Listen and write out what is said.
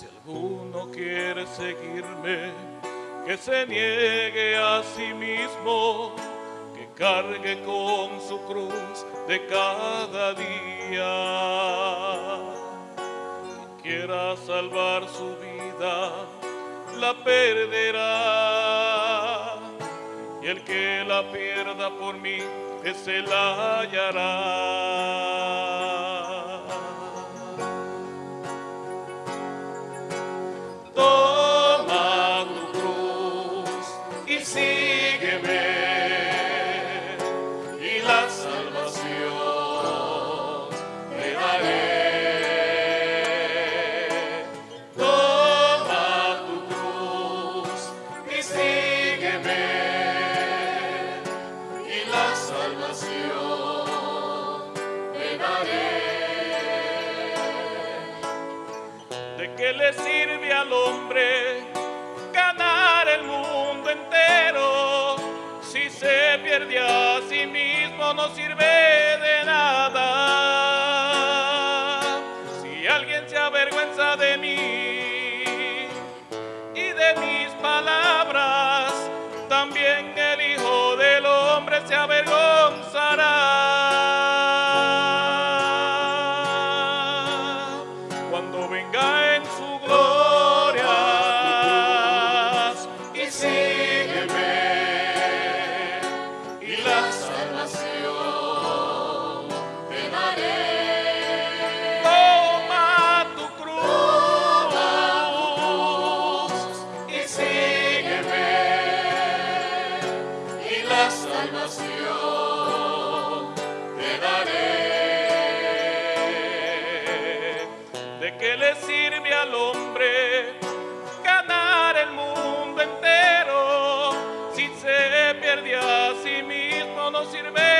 alguno quiere seguirme, que se niegue a sí mismo, que cargue con su cruz de cada día. Que quiera salvar su vida, la perderá. Y el que la pierda por mí, ese la hallará. Y la salvación te daré. ¿De qué le sirve al hombre ganar el mundo entero? Si se pierde a sí mismo no sirve Hombre se salvación te daré ¿De qué le sirve al hombre ganar el mundo entero? Si se pierde a sí mismo no sirve